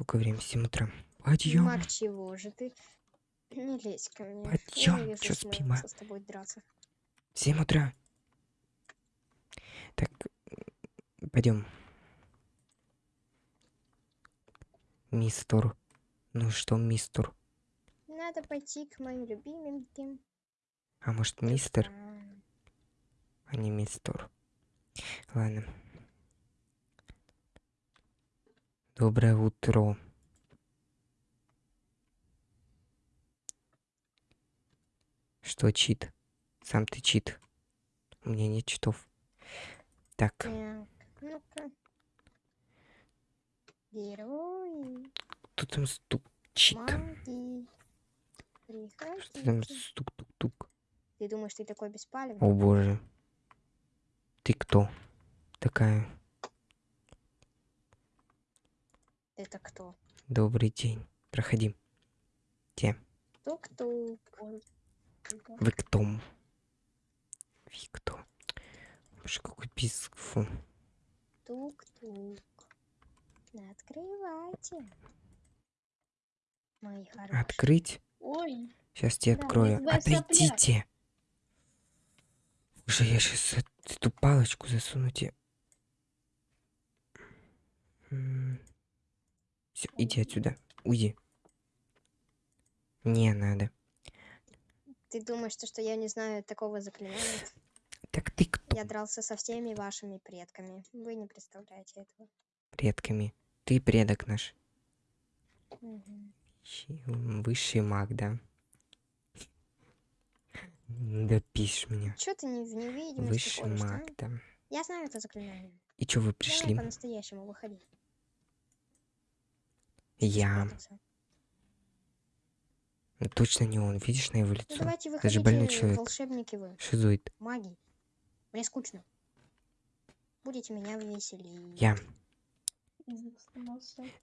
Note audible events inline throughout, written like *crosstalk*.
Сколько времени? 7 утра. Пойдем. Мак, чего же ты? Не лезь ко мне. Пойдём, Ненавижу чё спим, а? с тобой драться. 7 утра. Так, пойдем. Мистер. Ну что, мистер? Надо пойти к моим любименьким. А может, мистер, друзьям. а не мистер? Ладно. Доброе утро. Что чит? Сам ты чит. У меня нет читов. Так, Так. Герои, кто там стучит? маги. Что там стук-тук-тук? Ты думаешь, ты такой беспалевный? О боже. Ты кто? Такая. Это кто? Добрый день. Проходи. Те. Тук-тук. Вы кто? Вы кто? Боже, какой писк. Фу. Тук-тук. Открывайте. Мои хорошие. Открыть? Ой, Сейчас тебе Да, открою. Отойдите. Уже я сейчас эту палочку засуну тебе. Все, иди отсюда. Уйди. Не надо. Ты думаешь, то, что я не знаю такого заклинания? Так ты кто? Я дрался со всеми вашими предками. Вы не представляете этого. Предками. Ты предок наш. М, Высший маг, да? Да пишешь меня. Чё ты не в невидимости Высший маг, да. Я знаю это заклинание. И чё вы пришли? по-настоящему выходи. Я. Ну, точно не он. Видишь на его Ну, лицо? давайте Это же больной человек. волшебники вы, Шизоид. маги. Мне скучно. Будете меня веселить. Я.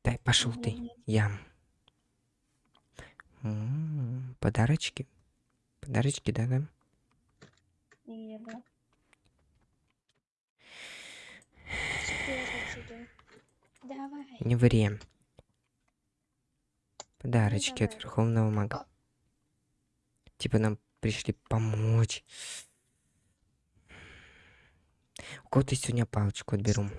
Дай, пошел ты. Я. М, Подарочки. Подарочки, да-да. И, да. Серьёзно, чудо. Давай. Не ври. Подарочки от. Верховного Мага. Типа нам пришли помочь. У кого-то сегодня палочку отберу.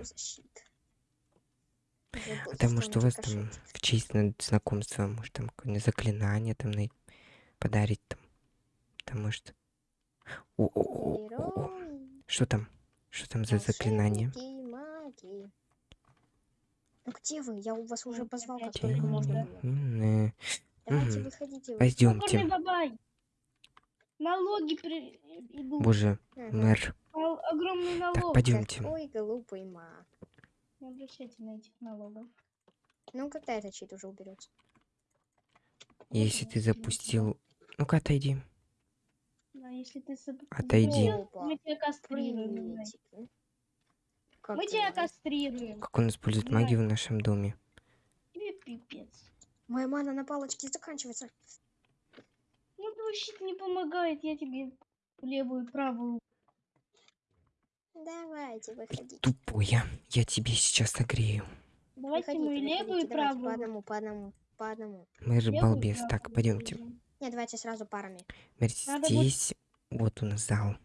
Потому что у вас там в честь на- знакомства, может, там какое-нибудь заклинание там на- подарить там. Потому что... О, о, о, о, о. Герои, Что там? Что там за заклинание? маги. Ну где вы? Я у вас уже позвал, как только можно было. Э, Давайте выходите. Пойдемте. Налоги при... идут. Боже, мэр. Огромный Так, налог. пойдемте. Какой глупый маг. Не обращайте на этих налогов. Ну когда этот щит уже уберется? Если ты запустил... Ну-ка, отойди. Да, если ты Отойди. Мы тебя кастрируем. Как Мы тебя кастрируем. Как он использует Давай. магию в нашем доме. Тебе пипец. Моя мана на палочке заканчивается. Ну, твой щит не помогает, я тебе левую и правую. Давайте, выходите. Тупое. Я тебе сейчас согрею. Давайте Выходите, мы левую, и давайте по правую. одному, по одному, по одному. Левую и балбес. Так, правую пойдемте. будем. Не, давайте сразу парами. Мэр, Надо будет- здесь... Вот у нас зал.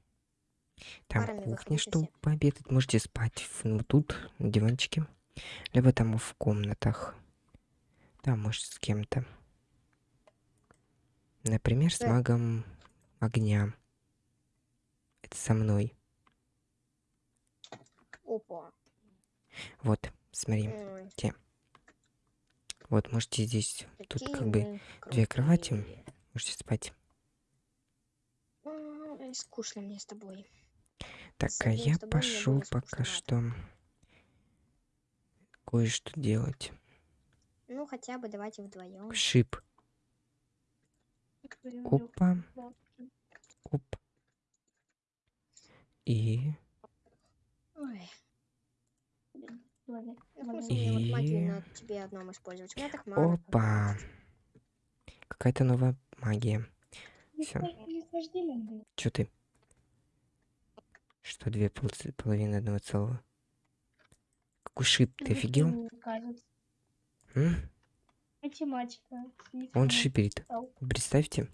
Там Парами кухня, чтобы пообедать. Можете спать ну, тут, на диванчике. Либо там в комнатах. Да, может, с кем-то. Например, с Да. магом огня. Это со мной. Опа. Вот, смотри. Ой, Вот, можете здесь... Тут какие как бы мы две кровати. крутые. Можете спать. Скучно мне с тобой. Так, а я пошел пока что кое-что делать. Ну, хотя бы давайте вдвоем. Шип. Опа. Оп. И... Ой. И- на тебе одном использовать. У меня так мало. Опа. Какая-то новая магия. Было. Чё ты? Что, две полц- половины одного целого? Какой шип, ты офигел? М? Математика. Он шиперит. Представьте.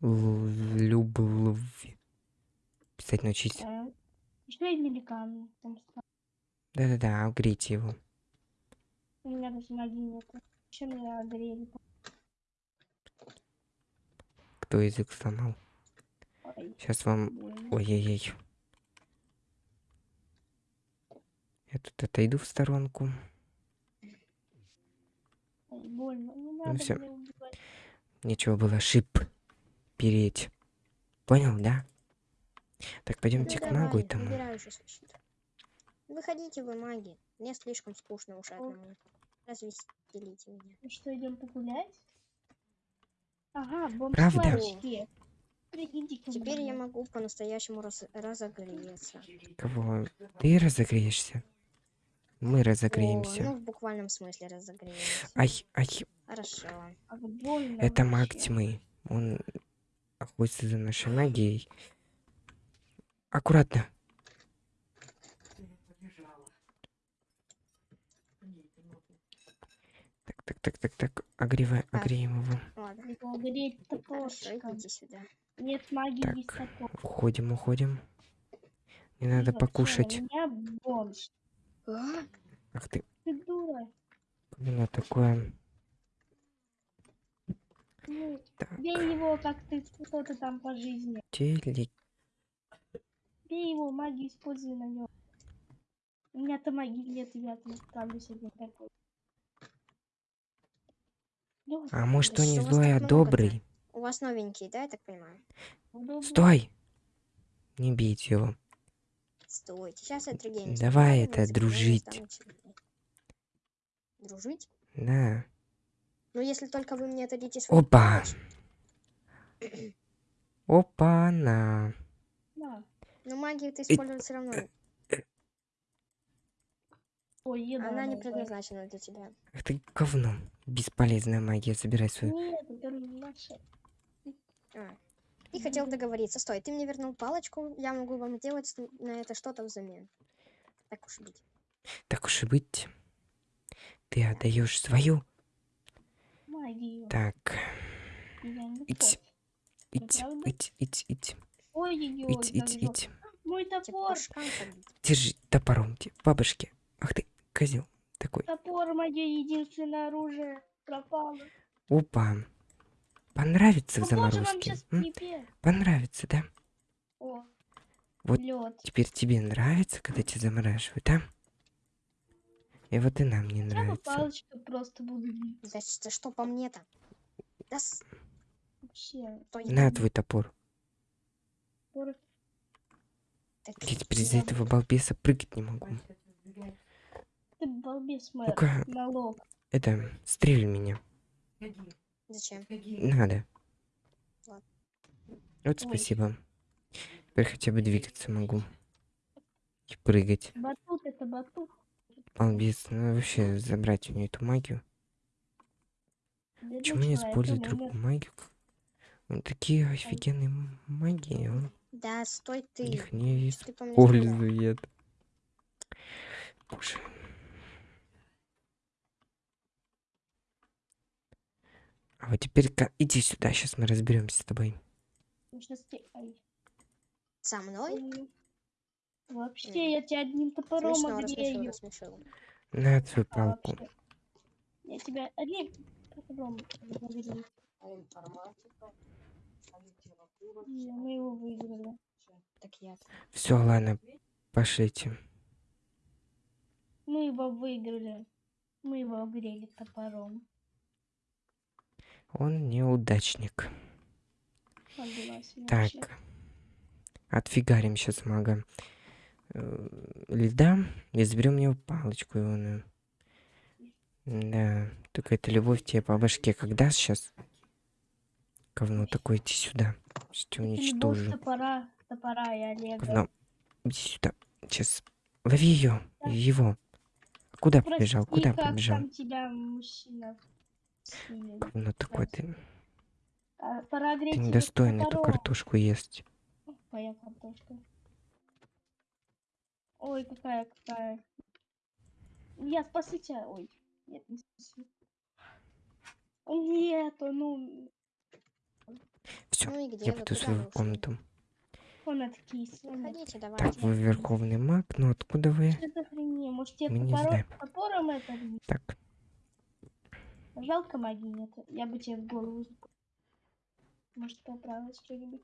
Любовь. Писать научись. Стал. Да-да-да, обгрейте его. У меня даже магии нету. Чем меня огрели? Кто язык сломал? Сейчас вам... Ой-ой-ой. Я тут отойду в сторонку. Больно. Не надо меня убивать. Нечего было шип переть. Понял, да? Так, Ну, пойдемте к магу щит. Выходите вы, маги. Мне слишком скучно уж одному. Развеселите меня. Ну что, идем погулять? Ага, Правда? бомж-сварщики. Теперь я могу по-настоящему раз- разогреться. Кого? Ты разогреешься? Мы О, разогреемся. ну, в буквальном смысле разогреемся. Ай, ай, Хорошо. Больно это маг тьмы. Он охотится за нашей магией. Аккуратно. Так, так, так, так, так. Огревай, огреем его. Ладно. Хорошо, идите сюда. Нет магии, Так. есть топор. Уходим, уходим. Не надо Вообще, покушать. У меня бомж. А? Ах ты, Ты дура. именно такое. Ну, Так, бей его, как ты что-то там по жизни. телек. Бей его, магию используй на нем. У меня-то магии нет, я там справлюсь один такой. А может Да он не что вас злой, а добрый? У вас новенький, да, я так понимаю? удобно. Стой! Не бейте его. Стойте, сейчас я триггерюсь. Давай это, дружить. Дружить? Да. Ну, если только вы мне дадите свой Опа! *clears throat* Опа-на. На. Но магию ты использовать все равно. Ой, еда. Она не предназначена для тебя. Ах ты говно. Бесполезная магия. Забирай свою. Нет, это наша. А. И хотел договориться. Стой, ты мне вернул палочку, я могу вам сделать с- на это что-то взамен. Так уж и быть. Так уж и быть. Ты отдаешь свою. Магию. Так. Не Ить. против. Ить, ить, ить, ить. Мой топор. побить. Держи топором. Бабушки. Ах ты, козел такой. Топор мое единственное оружие пропало. Опа. Понравится в Ну, вам заморозке? Понравится, да? О, Вот лед. Теперь тебе нравится, когда тебя замораживают, да? И вот и нам не Я бы нравится. палочкой просто буду. За, за что по мне-то? Да с- Вообще. На твой топор. топор. Так, Я теперь из-за этого балбеса прыгать не могу. Ты балбес, мэр. Ну-ка, Налог. это, стрель меня. Зачем? Надо. Ладно. Вот Ой. спасибо. Теперь хотя бы двигаться могу. И прыгать. Батут это батут. Балбес, ну вообще забрать у нее эту магию. Почему не использует он другую магию? Ну, такие офигенные магии, он Да, стой ты. их не использует. Боже. А вот теперь иди сюда, сейчас мы разберемся с тобой. Со мной? Ой. Вообще, я тебя одним топором Смешно, огрею. рассмешил. На свою А палку. Я тебя одним топором огрею. Не, Мы его выиграли. Так я. Все, ладно, пошлите. Мы его выиграли. Мы его огрели топором. Он неудачник. Так. Отфигарим сейчас мага э, льда и заберем у него палочку ионную. Да, только эта любовь тебе по башке когда сейчас? Говно такое, иди сюда. Это любовь уничтожу. топора, топора и Олега. Говно. Иди сюда. Сейчас. Лови ее. Его. Куда побежал? Прости, Куда как побежал? тебя мужчина. Говно такое ты. А, Пора Ты огреть его недостоин эту картошку есть. Моя картошка. Ой, какая какая. Я спасу тебя. Ой, нет, не спасу. Нет, ну, Все, Ну я вы? пойду в свою комнату. он откис. он Выходите, Так, давайте. вы верховный маг, но откуда вы? Что это хрень? Может, тебе топором, топором это? Так, Жалко магии нет. Я бы тебе в голову... Может, поправилось что-нибудь?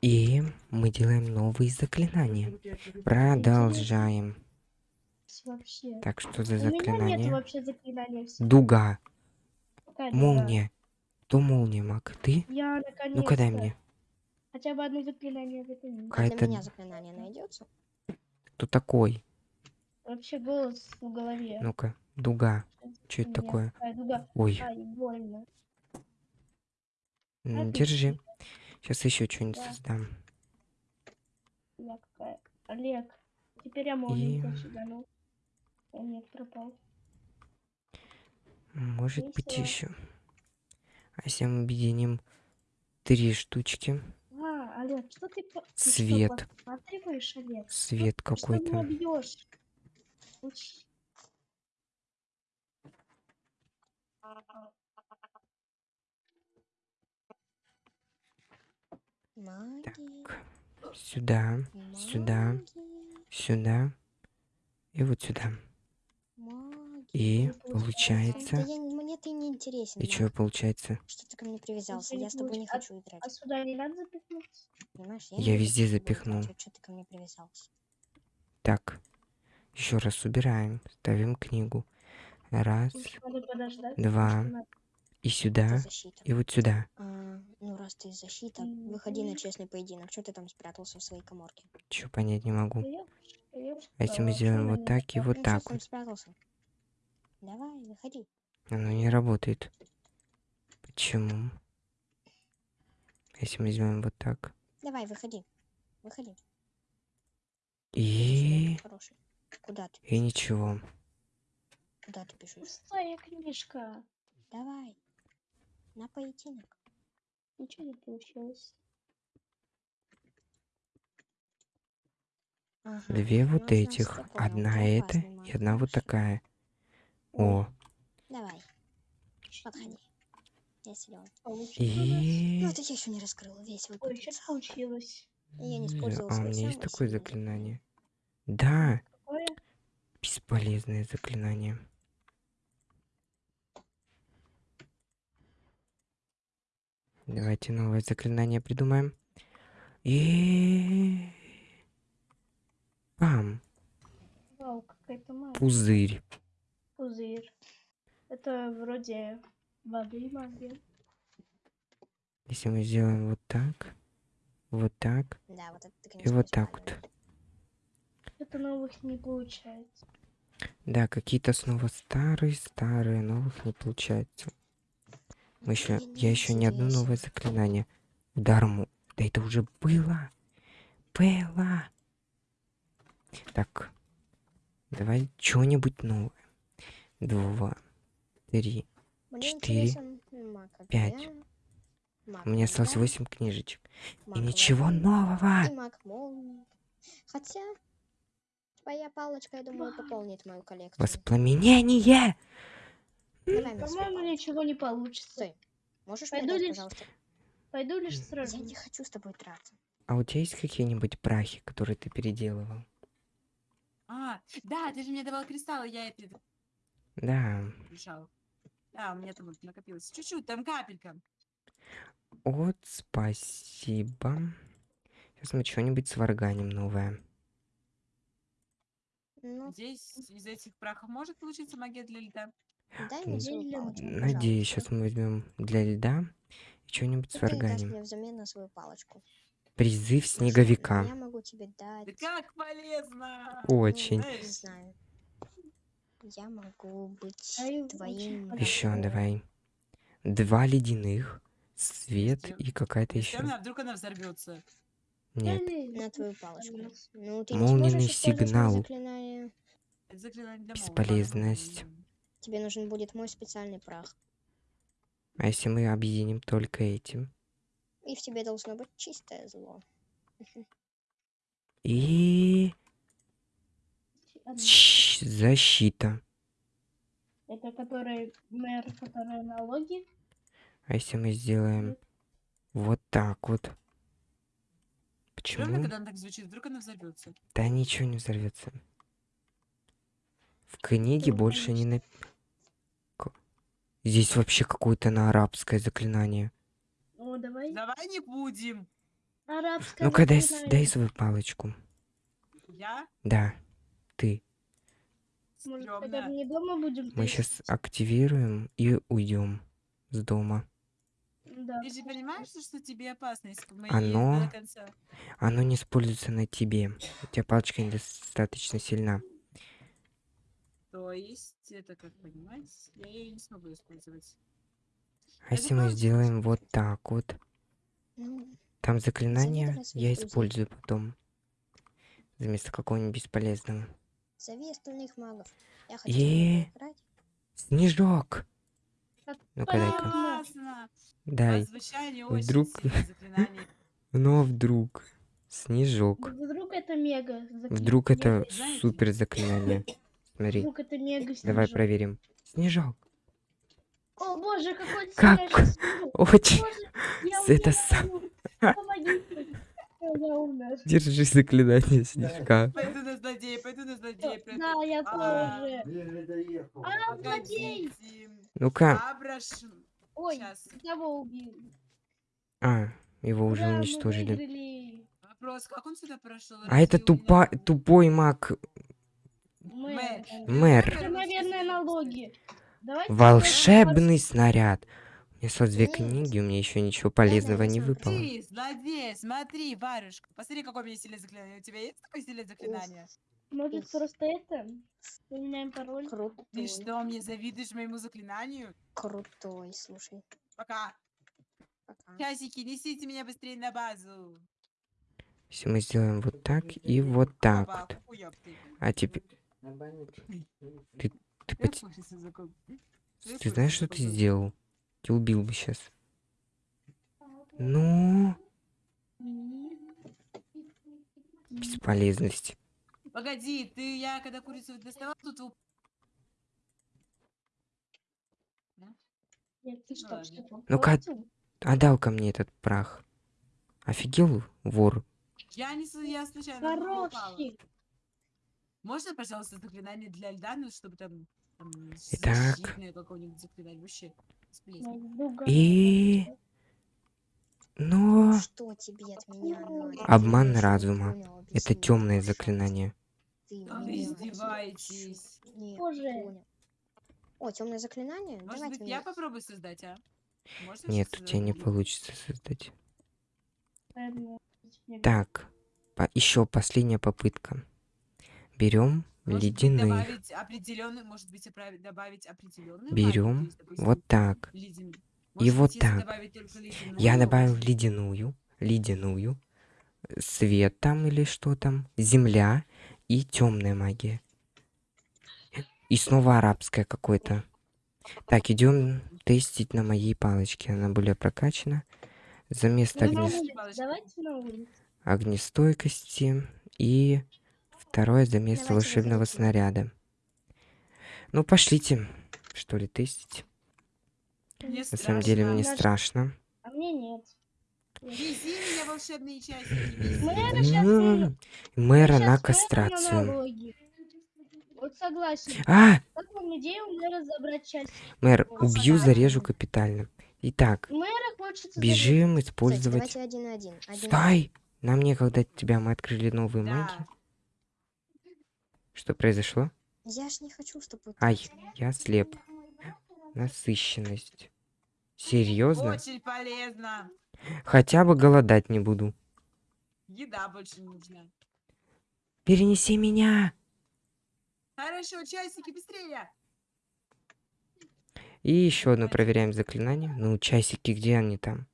и мы делаем новые заклинания. Продолжаем. Вообще. Так, что за У меня нет заклинание? вообще заклинания. Дуга, Какая молния. Кто молния, маг? Ты? Я наконец Ну-ка дай мне. Хотя бы одно заклинание. Для Какая-то... меня заклинание найдется. Кто такой? Вообще голос в голове. Ну-ка, дуга. Что это такое? Ой, держи. Сейчас еще что-нибудь Да. создам. Олег. Теперь я тебя сюда, ну. Нет, пропал. Может быть Весело. еще. А мы объединим три штучки. А, Олег, что ты... что, Свет. подсматриваешь, Олег? Свет Ты что Магия. Сюда, сюда. сюда и вот сюда. И получается... мне ты не интересен. И что получается? Что ты ко мне привязался? Я с тобой не а- хочу играть. А сюда не надо запихнуть? Понимаешь? Я везде запихнул. что ты ко мне привязался? Так. Еще раз убираем. Ставим книгу. Раз. Два. И сюда. И вот сюда. А, ну, раз ты защита, выходи на честный поединок. Что ты там спрятался в своей коморке? Че понять не могу. А если мы А, сделаем чё вот так и вот так вот? спрятался? Давай, выходи. Оно не работает. Почему? Если мы сделаем вот так. Давай, выходи. Выходи. И... Хороший. Куда ты? И ничего. Куда ты бежишь? Пустая книжка. Давай. На поединок. Ничего не получилось. Ага. Две вот этих. Одна эта и одна вот такая. О. Давай, подходи. Я силен. Получилось. Ну, И... это я еще не раскрыл весь свой Ой, что потенциал. получилось? Я не М, использовал А у меня есть такое заклинание. Да, Какое? бесполезное заклинание. Давайте новое заклинание придумаем. И... Пам, Вау, какая-то магия. пузырь. Пузырь. Это вроде воды магия. Если мы сделаем вот так, вот так Да, вот это ты, и конечно, вот так вот. Это новых не получается. Да, какие-то снова старые, старые, новых не получается. Мы еще, я еще ни одно новое заклинание. Удар му. Да это уже было. Было. Так. Давай что-нибудь новое. Два. Три. Мне четыре, пять. маг У меня осталось восемь книжечек. И маг ничего нового. И маг молнии. Хотя, твоя палочка, я думаю, пополнит мою коллекцию. Воспламенение. По-моему, ничего не получится. Можешь Пойду мне дать, лишь- пожалуйста? Пойду лишь М. Я сразу. не хочу с тобой драться. А у тебя есть какие-нибудь прахи, которые ты переделывал? А, да, ты же мне давал кристаллы, я это Да. решал. Да, у меня там накопилось чуть-чуть, там капелька. Вот, спасибо. Сейчас мы что-нибудь сварганим новое. Ну, Здесь из этих прахов может получиться магия для льда? Дай мне Надеюсь, сейчас мы возьмем для льда и что-нибудь сварганим. мне взамен на свою палочку? Призыв снеговика. Я могу тебе дать... Да как полезно! ну, Очень. Не знаю. Я могу быть А очень твоим... Еще давай. Два ледяных, свет Если- и какая-то еще. она, вдруг она взорвется. Нет. На твою палочку. Ну, ты моё сигнал. заклинание. Заклинание. Бесполезность. Тебе нужен будет мой специальный прах. А если мы объединим только этим? И в тебе должно быть чистое зло. И... Защита. Это который мэр, который налоги. А если мы сделаем вот так вот? Почему? когда она так звучит, вдруг она взорвется. Да ничего не взорвется. В книге Ну, больше не на... Ка- Здесь вообще какое-то на арабское заклинание. О, давай. Давай не будем. Арабское Ну-ка, дай, дай свою палочку. Я Да, ты. Может, стрёмно. не дома будем Мы сейчас активируем и уйдем с дома. Да. Ты же понимаешь, что- тебе опасно, если мы Оно- до конца? Оно не используется на тебе. У тебя палочка недостаточно сильна. То есть, это как понимать, я ее не смогу использовать. А если мы сделаем вот так вот? Ну, Там заклинание я использую потом. Вместо какого-нибудь бесполезного. зови остальных магов. Я хочу играть. Снежок! Ну-ка, дай-ка. Классно! Дай. А Вдруг- заклинание. *laughs* Но вдруг. Снежок. Вдруг это мега. закли- Вдруг это супер заклинание. Смотри, Вдруг это мега давай снежок. проверим. Снежок. О боже, какой Как? снег. Очень. Боже, это сам-. Держи заклинание снежка. Пойду на злодея, пойду на злодея. Да, я А. тоже. А, злодей. Ну-ка. Ой, кого убили? А, его уже уничтожили. Вопрос, как он сюда прошел? А это тупа... тупой маг. Мэр. Мэр. Это, наверное, налоги. Давайте Волшебный снаряд. У меня сразу две книги, у меня еще ничего полезного не смотри. выпало. Ты, злодей, смотри, варюшка. Посмотри, какое у меня сильное заклинание. У тебя есть такое сильное заклинание? Может, просто это? Поменяем пароль? Крутой. Ты что, мне завидуешь моему заклинанию? Крутой, слушай. Пока. Пока. Часики, несите меня быстрее на базу. Если мы сделаем вот так и вот так вот. А теперь... Ты, ты. Я ты знаешь, что ты сделал? Ты убил бы сейчас. Ну, бесполезность. Погоди, ты, я когда курицу доставал, тут Ну-ка? Отдал ко мне этот прах. Офигел, вор? я не я случайно упала. Можно, пожалуйста, заклинание для льда, ну, чтобы там, там Итак. защитное какое-нибудь заклинание вообще га- И... Но... Что тебе от меня? Обман разума. понял, Это темное заклинание. Вы издеваетесь. Не Боже. понял. О, темное заклинание? Может Давайте быть, я попробую создать, а? Можно Нет, у тебя не получится создать. Так, еще последняя попытка. Берем Может быть, ледяных. добавить определенную, может быть, Берем вот так. ледян- и вот так. Я добавил ледяную, ледяную, свет там или что там, земля и темная магия. И снова арабская какой-то. Так, идем тестить на моей палочке. Она более прокачана. За место Ну, огнес- огнестойкости и второе за место Давайте волшебного выходите. снаряда. Ну, пошлите, что ли, тестить. Мне На самом деле страшно. мне Даже- страшно. А мне нет. Вези меня волшебные вези. Мэра на кастрацию. Вот согласен. А, Как вам идея у мэра забрать часть? мэр, убью, зарежу капитально. Итак, бежим Кстати, использовать... давайте один один. Стой! Нам некогда тебя, мы открыли новые маги. Что произошло? Я ж не хочу, чтобы... Ай, я слеп. Насыщенность. Серьезно? Очень полезно. Хотя бы голодать не буду. Еда больше не нужна. Перенеси меня! Хорошо, часики, быстрее. И еще одно проверяем заклинание. Ну, часики, где они там?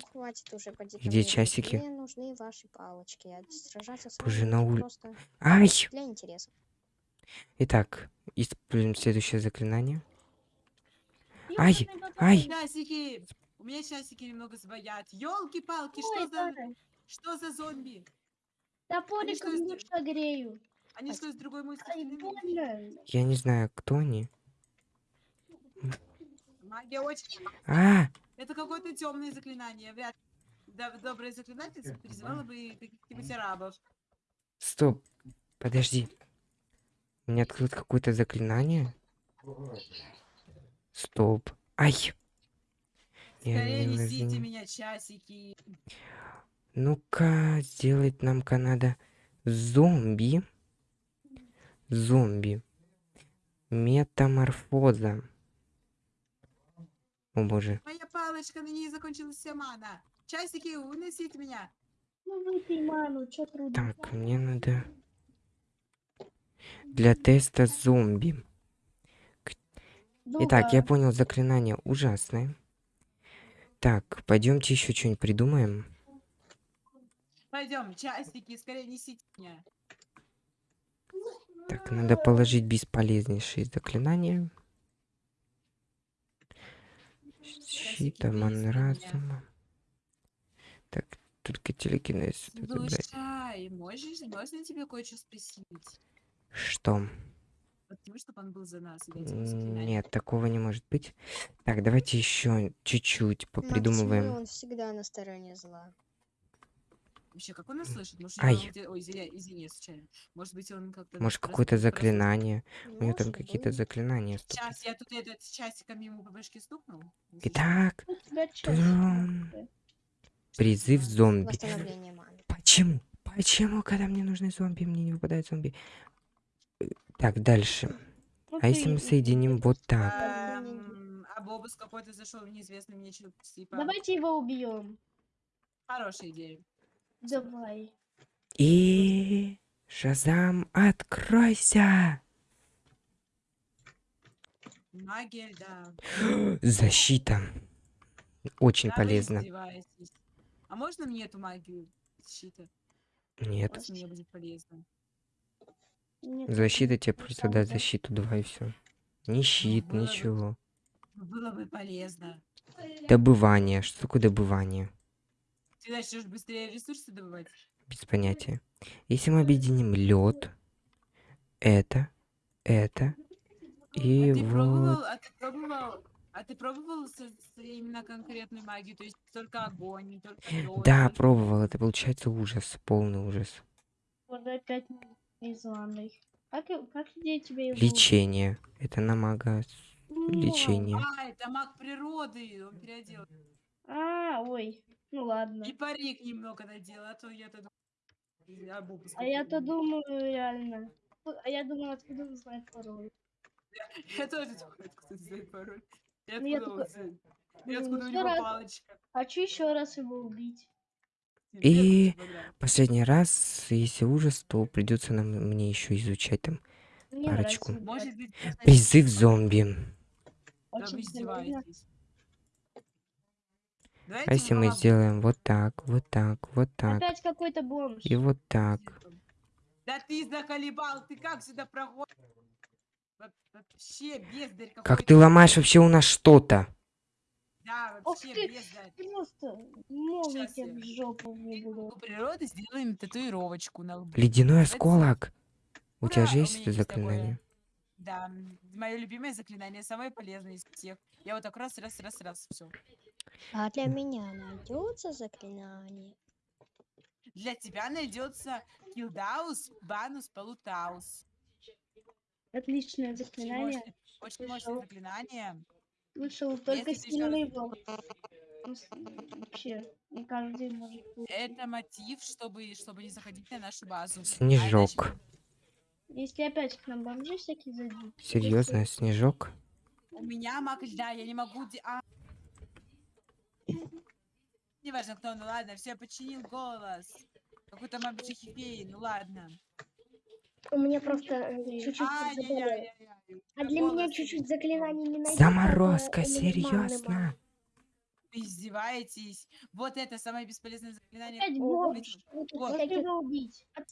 Ну, хватит уже ко Где часики? Мне нужны ваши палочки. А сражаться с Боже, на это ули- просто Ай! для интереса. Итак, используем следующее заклинание. Ай, ай. Часики. У меня часики немного сбоят. Ёлки-палки, Ой, что за... Что за зомби? Топориком что душа грею. Они что, из другой мульти? Ай, больно. Я не знаю, кто они. Магия очень... А, Это какое-то темное заклинание. Вряд ли. Да, добрая заклинательница призывала бы каких-нибудь арабов. стоп. Подожди. У меня открыто какое-то заклинание. Стоп. Ай. Я Скорее не несите возьму. меня часики. Ну-ка, сделать нам-ка надо зомби. Зомби. Метаморфоза. О боже. Моя палочка, на ней закончилась вся мана. Часики, уносите меня. Ну выпей ману, чё трудно. Так, мне надо... Для теста зомби. Итак, я понял заклинание ужасное. Так, пойдемте еще что-нибудь придумаем. Пойдем, часики, скорее несите меня. Так, надо положить бесполезнейшие заклинания. Щит, обман несите меня. разума. Так, только телекинез. Слушай, можешь, можно тебе кое-что спросить? Что? Чтобы он был за нас. Нет, такого не может быть. Так, давайте еще чуть-чуть ну, попридумываем. он всегда на стороне зла. Вообще, как он нас слышит? Может, Ай. где- Ой, извиняй, извини, случайно. Может быть, он как-то... Может, какое-то заклинание. У него там Может какие-то заклинания. стоп. Сейчас я тут этот часиком ему по башке стукнул. Итак, призыв зомби. Почему? Почему, когда мне нужны зомби, мне не выпадают зомби? Э, Так, дальше. А если мы соединим вот так? Эм, А Бобус какой-то зашел в неизвестный мне типа. Давайте его убьем. Хорошая идея. Давай. И... Шазам, откройся! Магия, да. Защита. Очень Да, полезно. А можно мне эту магию защиты? Нет. Мне будет полезно. Нет, Защита тебе ну, просто даст да. защиту, два и все. Ни щит, было бы. ничего. Было бы полезно. Добывание. Что такое добывание? Ты начнешь быстрее ресурсы добывать? Без понятия. Если мы объединим лед, это, это и а ты вот. пробовал, а ты пробовал, а ты пробовал со- со- именно конкретную магию, то есть только огонь, не только лед. Да, пробовал. Это получается ужас, полный ужас. Вот опять из ванной. Как, как идея тебе его Лечение. Это на мага с- лечение. А, это маг природы, он переодел. А, ой. Ну ладно. И парик немного надел, а то я-то я Бобус А я-то думаю, реально. А я думаю, откуда он знает пароль. Я тоже думаю, откуда знает пароль. И Ну, я откуда он знает? И откуда у него раз- палочка? Хочу еще раз его убить. И-. Последний раз, если ужас, то придется нам мне еще изучать там Мне Парочку. призыв зомби. Да вы Очень издеваетесь. А если мы сделаем вот так, вот так, вот так Опять какой-то бомж. и вот так. Да ты заколебал, ты как сюда проходишь? Во- Вообще бездарь какой Как ты ломаешь вообще у нас что-то? Да, Ох вообще ты, бездарь. Просто мол, я Щас тебе я- в жопу выйду. У природы сделаем татуировочку на лбу. Ледяной Это осколок. У тебя Ура, же есть это заклинание? Да, мое любимое заклинание, самое полезное из всех. Я вот так раз, раз, раз, раз, все. А для меня найдется заклинание. Для тебя найдется килдаус, банус, полутаус. Отличное заклинание. очень мощное заклинание. Слышал, только сильный волк. Ну, Вообще, не каждый может. Это мотив, чтобы, чтобы не заходить на нашу базу. А Снежок. Если опять к нам бомжи всякие зайдут. Серьезно, снежок? У меня маг льда, я не могу... А... Неважно кто, ну ладно, все, починил голос. Какой-то мамчихи феи, ну ладно. У меня просто э, чуть-чуть. Ай-яй-яй-яй-яй. А для меня чуть-чуть заклинаний не найдется. Заморозка, серьезно? Вы издеваетесь. Вот это самое бесполезное заклинание. Опять Вот. Отпусти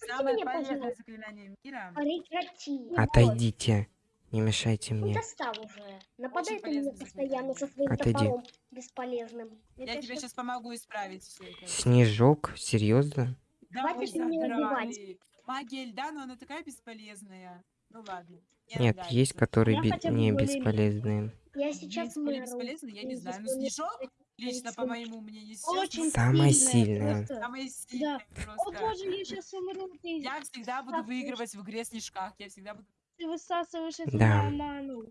Самое меня, полезное пожалуйста. заклинание мира. Прекрати. Отойдите. Не мешайте Ну, мне. достал уже. Нападает на меня полезное постоянно со своим Отойди. топором бесполезным. Я Это тебе щас- сейчас помогу исправить все это. Снежок? Серьезно? Да Хватит меня убивать. магия льда, но она такая бесполезная. Ну ладно. мне Нет, нравится. есть которые бы не бесполезные. Я сейчас мэру. бесполезные, я не знаю. Ну, снежок, лично по моему мнению, Очень сейчас Самая сильная, просто. самая сильная О просто. боже, я сейчас умру, ты, Я всегда буду выигрывать в игре снежках. Я всегда буду... ты высасываешь эту Да. ману.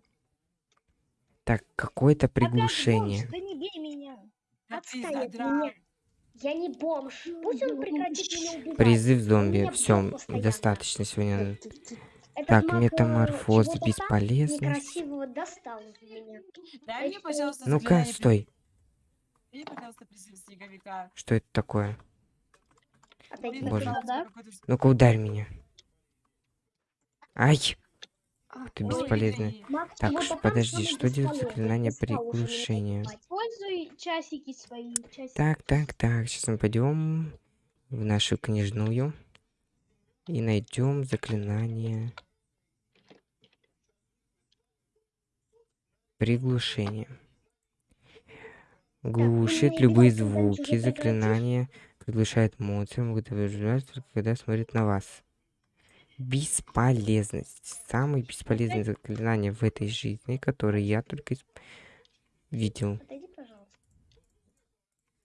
Так, какое-то Опять приглушение. бомж, да не бей меня. Да Отстань от меня. Я не бомж. Пусть он прекратит меня убивать. Призыв зомби. Все, достаточно сегодня. Этот Так, э, метаморфоз, чего-то там бесполезность. Некрасивого достал в меня. Дай мне, Это- пожалуйста, Ну-ка, стой. Дай мне, пожалуйста, призыв снеговика. Что это такое? Отойди. Блин, Боже. Ну-ка, ударь меня. Ай! Ты бесполезный. Маг Так, ш- подожди, что делает бесполезный. заклинание приглушения? часики свои. Часики. Так, так, так. Сейчас мы пойдем в нашу книжную и найдем заклинание приглушение. Глушит ну, любые идиот, когда-нибудь звуки. Заклинание приглушает монстров, могут выживать только когда смотрит на вас. Бесполезность. Самое бесполезное заклинание в этой жизни, которое я только видел. Отойди, пожалуйста.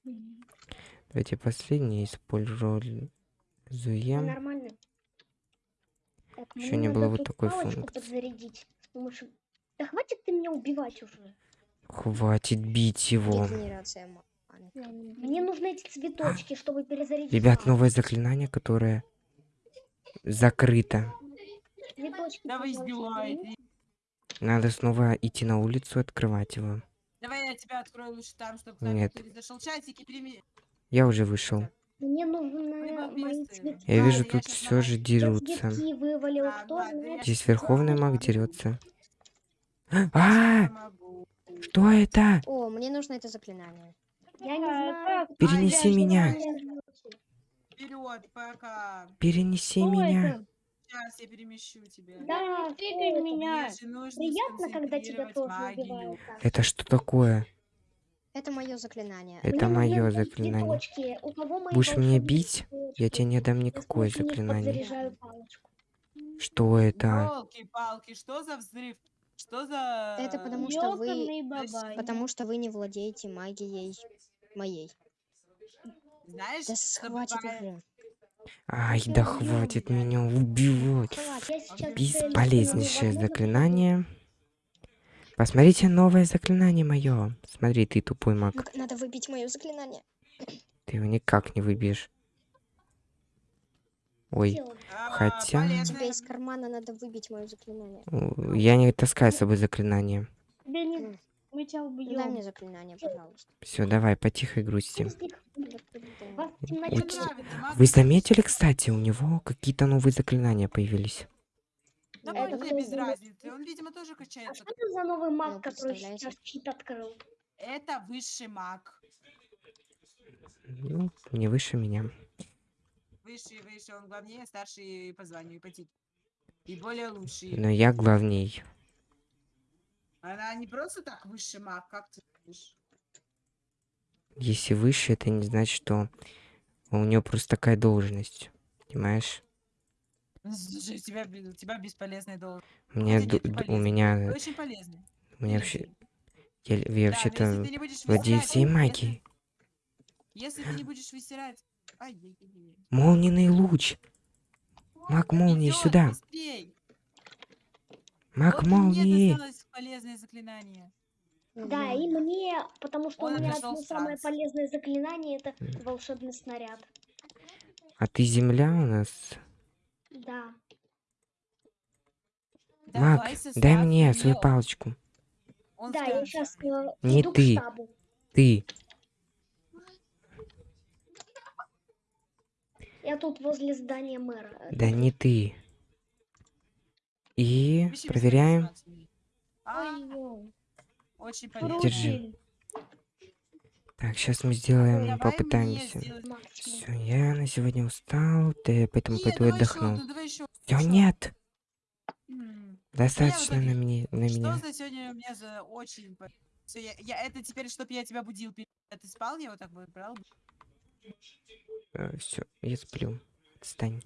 Мгм. Давайте последнее используем. Ну, нормально. Так, Ещё мне не было вот такой функции. Да хватит ты меня убивать уже. Хватит бить его. Мне нужны эти цветочки, чтобы перезарядить. Ребят, новое заклинание, которое закрыто. Цветочки, Да вы пожалуйста, издеваетесь. верни. Надо снова идти на улицу, открывать его. Давай я тебя открою лучше там, чтобы Нет. зашел часики, прими. Я уже вышел. Мне мои цветки. Я А, вижу, я тут щас все же дерутся. Вывалил. А, Кто знает, я Здесь верховный маг дерется. *gasps* Я А, помогу. что это? О, мне нужно это заклинание. Я не А, знаю. Перенеси а, я меня. Вперед, пока. Перенеси Что меня. это? Сейчас я перемещу тебя. Да, в меня. Приятно, когда тебя тоже магию. убивают. Это что такое? Это мое заклинание. Это мое заклинание. Будешь меня бить? Я тебе не дам Я никакое них заклинание. Что это? Елки-палки, что за взрыв? Что за... Это потому что вы... Потому что вы не владеете магией моей. Знаешь, Да хватит бывает? уже. Ай, да хватит меня убивать. Бесполезнейшее заклинание. Посмотрите новое заклинание мое. Смотри, ты тупой маг. Надо выбить мое заклинание. *clears throat* Ты его никак не выбьешь. Ой. А, Хотя- тебя из кармана надо выбить мое заклинание. я не таскаю с собой заклинание. Мы тебя Дай убьем. мне заклинание, пожалуйста. Все, давай, потихо грусти. Вас в темноте Мне нравится, Вы заметили, кстати, у него какие-то новые заклинания появились? Да Это кто без разницы. Он, видимо, тоже А качается. что это за новый маг, Ну, который сейчас чит открыл? Это высший маг. Ну, не выше меня. Высший, выше, он главнее, старший по званию и по титулу. И более лучший. Но я главней. Она не просто так высший маг, как ты думаешь? Если выше, это не значит, что у него просто такая должность. Понимаешь? Слушай, у тебя, у тебя бесполезный должен. У меня, у меня, очень полезный. у меня вообще, я, я Да, вообще-то владею всей магией. Если ты не будешь высирать... Ай-яй-яй-яй. Молниенный луч. Маг молнии сюда. быстрей. Маг Вот мне молнии. досталось полезное заклинание. Да, и мне, потому что Он у меня одно самое полезное заклинание это волшебный снаряд. А ты земля у нас? Да. Давай дай мне свою палочку. Он Да, я сейчас Не иду ты. к штабу. Ты. Я тут возле здания мэра. э, Да не ты. И проверяем. бесполезную А. очень полезно. Держи. Так, сейчас мы сделаем, Давай мне попытаемся. Все, я на сегодня устал, ты, поэтому Нет, пойду отдохну. Все, нет. М, Достаточно итоге- на меня. На Что меня. за сегодня у меня за очень... Все, я, я- это теперь, чтобы я тебя будил, ты спал, я вот так выбрал. Все, я сплю. Отстань.